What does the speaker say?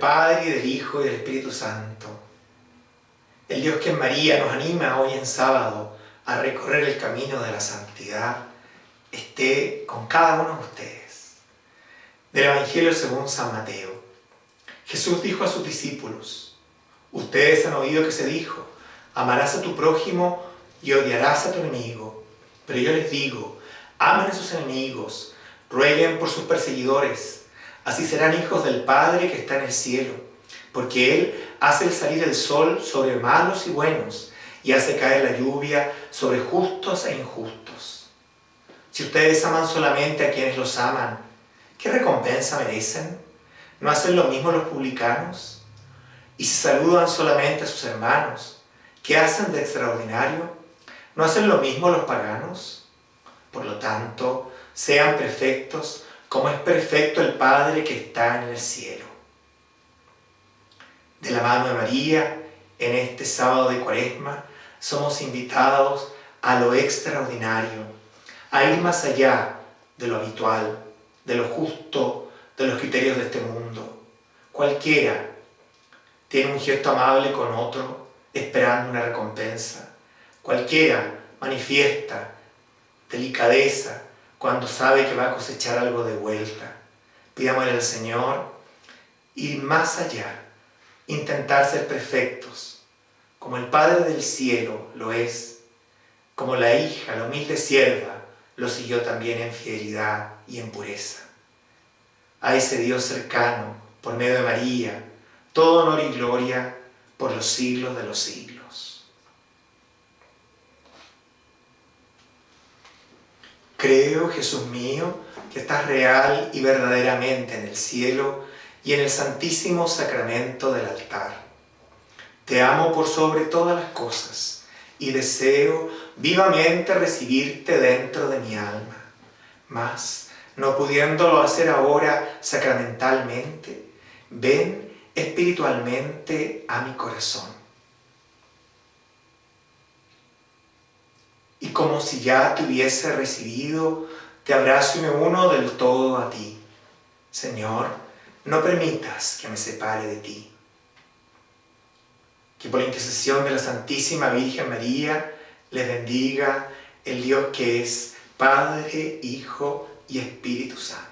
Padre, y del Hijo, y del Espíritu Santo. El Dios que en María nos anima hoy en sábado a recorrer el camino de la santidad, esté con cada uno de ustedes. Del Evangelio según San Mateo. Jesús dijo a sus discípulos, ustedes han oído que se dijo, amarás a tu prójimo y odiarás a tu enemigo. Pero yo les digo, amen a sus enemigos, rueguen por sus perseguidores, así serán hijos del Padre que está en el cielo, porque Él hace salir el sol sobre malos y buenos, y hace caer la lluvia sobre justos e injustos. Si ustedes aman solamente a quienes los aman, ¿qué recompensa merecen? ¿No hacen lo mismo los publicanos? Y si saludan solamente a sus hermanos, ¿qué hacen de extraordinario? ¿No hacen lo mismo los paganos? Por lo tanto, sean perfectos como es perfecto el Padre que está en el cielo. De la mano de María, en este sábado de cuaresma, somos invitados a lo extraordinario, a ir más allá de lo habitual, de lo justo, de los criterios de este mundo. Cualquiera tiene un gesto amable con otro, esperando una recompensa. Cualquiera manifiesta delicadeza cuando sabe que va a cosechar algo de vuelta. Pidámosle al Señor ir más allá, intentar ser perfectos, como el Padre del cielo lo es, como la hija, la humilde sierva, lo siguió también en fidelidad y en pureza. A ese Dios cercano, por medio de María, todo honor y gloria por los siglos de los siglos. Creo, Jesús mío, que estás real y verdaderamente en el cielo y en el santísimo sacramento del altar. Te amo por sobre todas las cosas y deseo vivamente recibirte dentro de mi alma. Mas, no pudiéndolo hacer ahora sacramentalmente, ven espiritualmente a mi corazón. Como si ya te hubiese recibido, te abrazo y me uno del todo a ti. Señor, no permitas que me separe de ti. Que por la intercesión de la Santísima Virgen María les bendiga el Dios que es Padre, Hijo y Espíritu Santo.